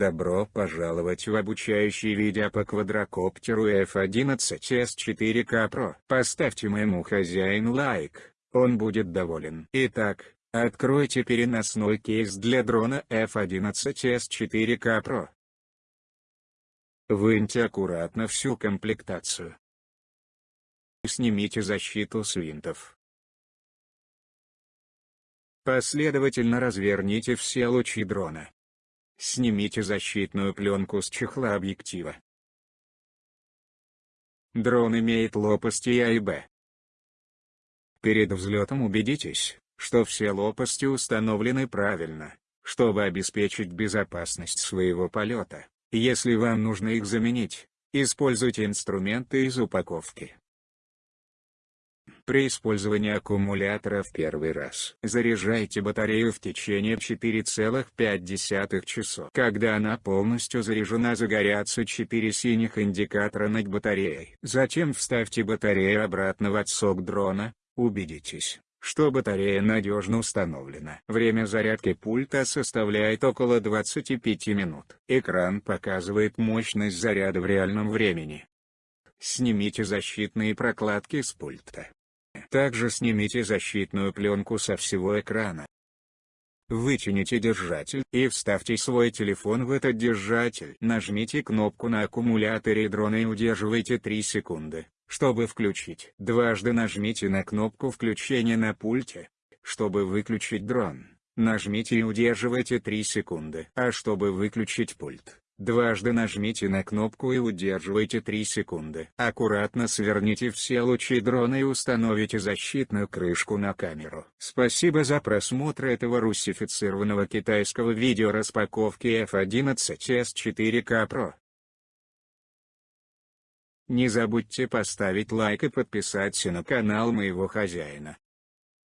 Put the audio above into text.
Добро пожаловать в обучающий видео по квадрокоптеру F11S4K Pro. Поставьте моему хозяину лайк, он будет доволен. Итак, откройте переносной кейс для дрона F11S4K Pro. Выньте аккуратно всю комплектацию. Снимите защиту с винтов. Последовательно разверните все лучи дрона. Снимите защитную пленку с чехла объектива. Дрон имеет лопасти А и Б. Перед взлетом убедитесь, что все лопасти установлены правильно, чтобы обеспечить безопасность своего полета. Если вам нужно их заменить, используйте инструменты из упаковки. При использовании аккумулятора в первый раз заряжайте батарею в течение 4,5 часов. Когда она полностью заряжена загорятся 4 синих индикатора над батареей. Затем вставьте батарею обратно в отсок дрона, убедитесь, что батарея надежно установлена. Время зарядки пульта составляет около 25 минут. Экран показывает мощность заряда в реальном времени. Снимите защитные прокладки с пульта. Также снимите защитную пленку со всего экрана. Вытяните держатель и вставьте свой телефон в этот держатель. Нажмите кнопку на аккумуляторе дрона и удерживайте 3 секунды, чтобы включить. Дважды нажмите на кнопку включения на пульте, чтобы выключить дрон. Нажмите и удерживайте 3 секунды. А чтобы выключить пульт, Дважды нажмите на кнопку и удерживайте 3 секунды. Аккуратно сверните все лучи дрона и установите защитную крышку на камеру. Спасибо за просмотр этого русифицированного китайского видео распаковки F11S4K Pro. Не забудьте поставить лайк и подписаться на канал моего хозяина.